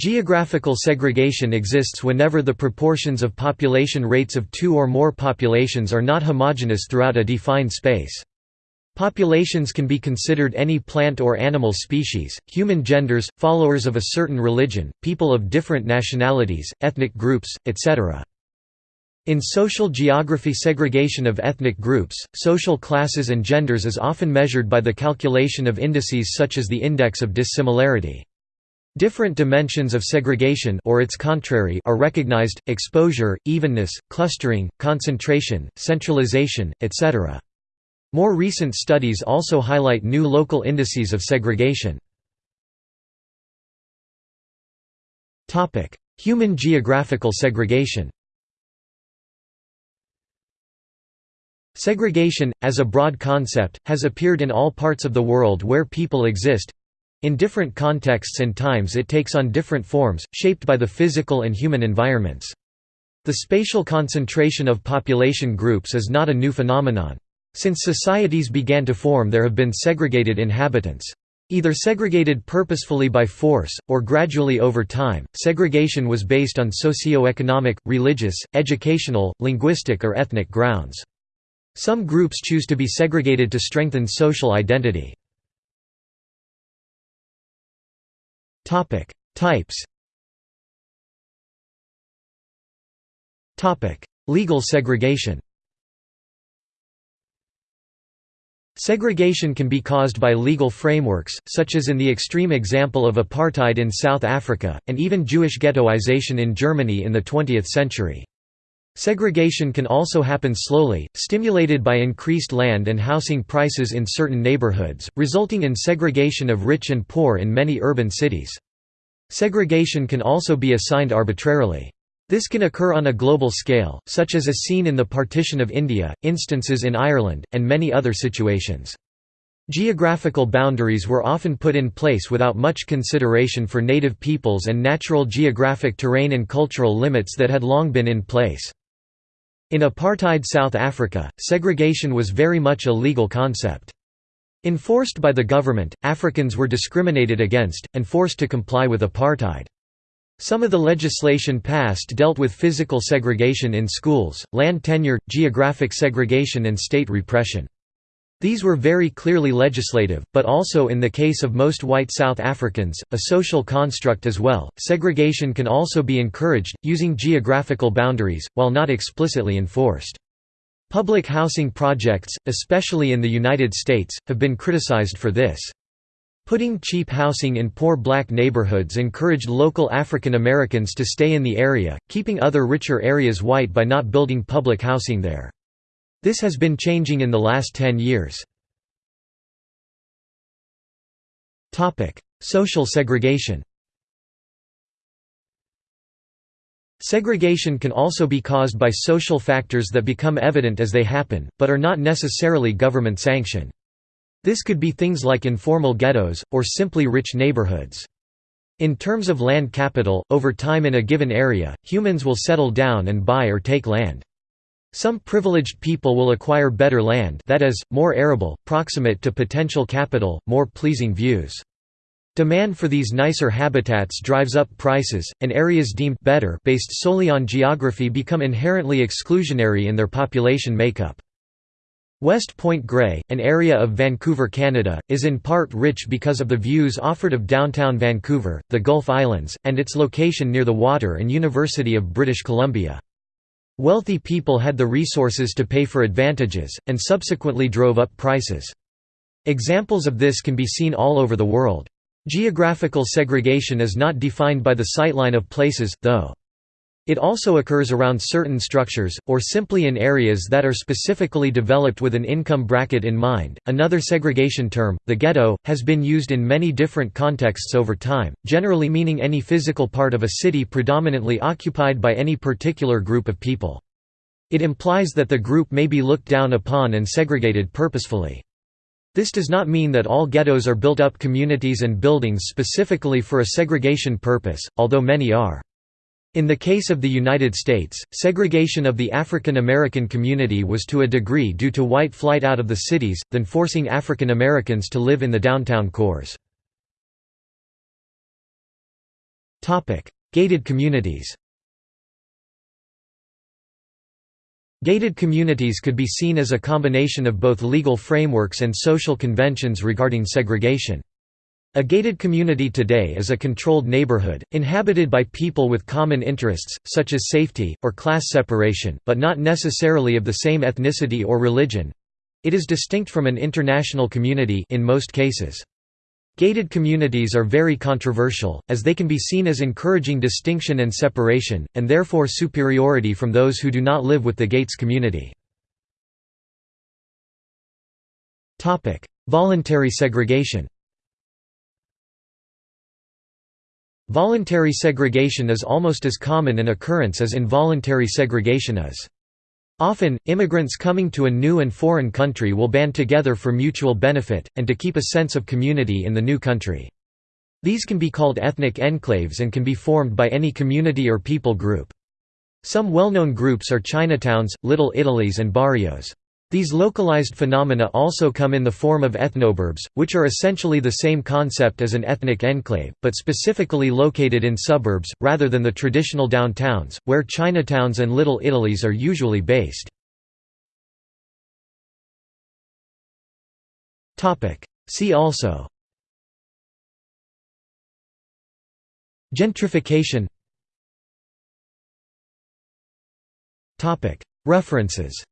Geographical segregation exists whenever the proportions of population rates of two or more populations are not homogeneous throughout a defined space. Populations can be considered any plant or animal species, human genders, followers of a certain religion, people of different nationalities, ethnic groups, etc. In social geography segregation of ethnic groups, social classes and genders is often measured by the calculation of indices such as the index of dissimilarity. Different dimensions of segregation or its contrary are recognized, exposure, evenness, clustering, concentration, centralization, etc. More recent studies also highlight new local indices of segregation. Human geographical segregation Segregation, as a broad concept, has appeared in all parts of the world where people exist, in different contexts and times it takes on different forms, shaped by the physical and human environments. The spatial concentration of population groups is not a new phenomenon. Since societies began to form there have been segregated inhabitants. Either segregated purposefully by force, or gradually over time, segregation was based on socio-economic, religious, educational, linguistic or ethnic grounds. Some groups choose to be segregated to strengthen social identity. Topic: Types. Topic: Legal segregation. Segregation can be caused by legal frameworks, such as in the extreme example of apartheid in South Africa, and even Jewish ghettoization in Germany in the 20th century. Segregation can also happen slowly, stimulated by increased land and housing prices in certain neighborhoods, resulting in segregation of rich and poor in many urban cities. Segregation can also be assigned arbitrarily. This can occur on a global scale, such as as seen in the partition of India, instances in Ireland, and many other situations. Geographical boundaries were often put in place without much consideration for native peoples and natural geographic terrain and cultural limits that had long been in place. In apartheid South Africa, segregation was very much a legal concept. Enforced by the government, Africans were discriminated against, and forced to comply with apartheid. Some of the legislation passed dealt with physical segregation in schools, land tenure, geographic segregation and state repression. These were very clearly legislative, but also in the case of most white South Africans, a social construct as well. Segregation can also be encouraged, using geographical boundaries, while not explicitly enforced. Public housing projects, especially in the United States, have been criticized for this. Putting cheap housing in poor black neighborhoods encouraged local African Americans to stay in the area, keeping other richer areas white by not building public housing there. This has been changing in the last 10 years. Social segregation Segregation can also be caused by social factors that become evident as they happen, but are not necessarily government sanctioned. This could be things like informal ghettos, or simply rich neighborhoods. In terms of land capital, over time in a given area, humans will settle down and buy or take land. Some privileged people will acquire better land that is, more arable, proximate to potential capital, more pleasing views. Demand for these nicer habitats drives up prices, and areas deemed better based solely on geography become inherently exclusionary in their population makeup. West Point Grey, an area of Vancouver, Canada, is in part rich because of the views offered of downtown Vancouver, the Gulf Islands, and its location near the water and University of British Columbia. Wealthy people had the resources to pay for advantages, and subsequently drove up prices. Examples of this can be seen all over the world. Geographical segregation is not defined by the sightline of places, though. It also occurs around certain structures, or simply in areas that are specifically developed with an income bracket in mind. Another segregation term, the ghetto, has been used in many different contexts over time, generally meaning any physical part of a city predominantly occupied by any particular group of people. It implies that the group may be looked down upon and segregated purposefully. This does not mean that all ghettos are built-up communities and buildings specifically for a segregation purpose, although many are. In the case of the United States, segregation of the African American community was to a degree due to white flight out of the cities, than forcing African Americans to live in the downtown cores. Gated communities Gated communities could be seen as a combination of both legal frameworks and social conventions regarding segregation. A gated community today is a controlled neighborhood, inhabited by people with common interests, such as safety, or class separation, but not necessarily of the same ethnicity or religion. It is distinct from an international community in most cases. Gated communities are very controversial, as they can be seen as encouraging distinction and separation, and therefore superiority from those who do not live with the gates community. Voluntary segregation Voluntary segregation is almost as common an occurrence as involuntary segregation is. Often, immigrants coming to a new and foreign country will band together for mutual benefit, and to keep a sense of community in the new country. These can be called ethnic enclaves and can be formed by any community or people group. Some well-known groups are Chinatowns, Little Italies and barrios. These localized phenomena also come in the form of ethnoburbs, which are essentially the same concept as an ethnic enclave, but specifically located in suburbs, rather than the traditional downtowns, where Chinatowns and Little Italies are usually based. See also. Gentrification. References